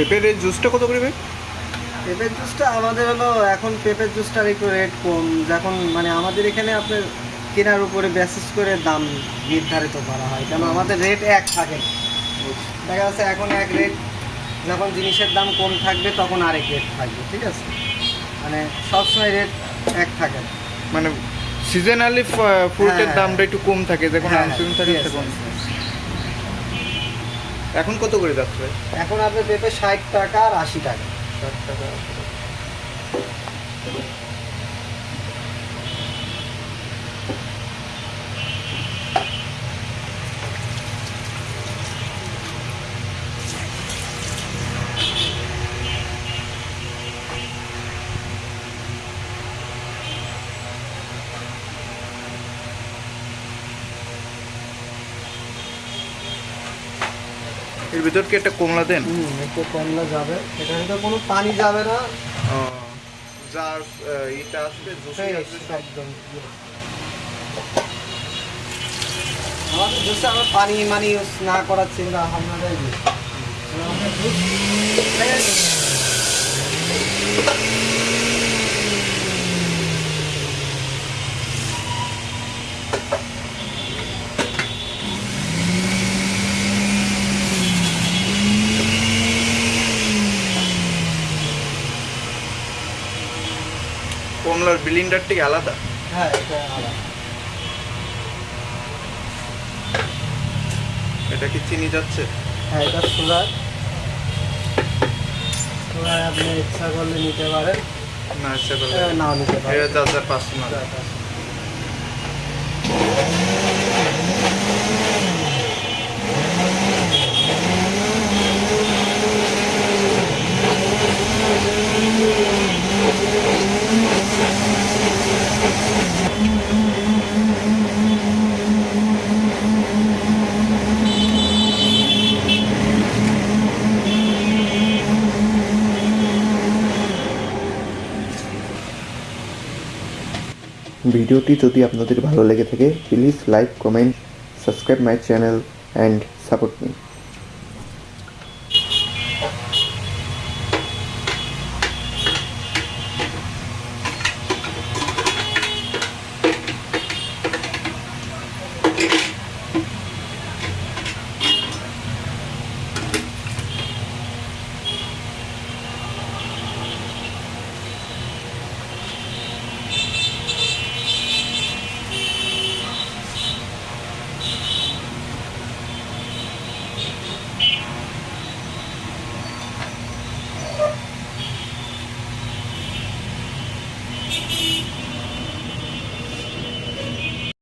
পেঁপের এই জুসটা কত করে ভাই? পেঁপের জুসটা আমাদের হলো এখন পেঁপের জুসটার একটু রেট কম। যখন মানে আমাদের এখানে আপনার কেনার উপরে বেসিস করে দাম নির্ধারিত করা হয় কেন আমাদের রেট এক থাকে দেখা যাচ্ছে এখন এক রেট যখন জিনিসের দাম কম থাকবে তখন আরেক রেট থাকবে ঠিক আছে? মানে সবসময় রেট এক থাকে মানে সিজনালি ফ্রুটের হ্যাঁ, দামটা একটু কম থাকে যখন হ্যাঁ, আনসিজন থাকে yes, তখন. এখন কত করে যাচ্ছে এখন আপনার পেপে ষাট টাকা আর আশি টাকা। ষাট টাকা। এর ভিতর কি একটা কমলা দেন? হুম একটু কমলা যাবে। এখানে তো কোনো পানি যাবে না। যার ইটা আসবে জুসে fresh আসবে একদম আমাদের জুসে আমরা পানি মানি ইউজ না করার চিন্তা কমলার বিলিন্ডার থেকে আলাদা। হ্যাঁ এটা আলাদা। এটা কি চিনি যাচ্ছে? হ্যাঁ এটা সুগার সুগার আপনি ইচ্ছা করলে নিতে পারেন। না ইচ্ছা করলে না। নাও নিতে এটা পারেন যার যার ভিডিওটি যদি আপনাদের ভালো লেগে থাকে please like comment subscribe my channel and support me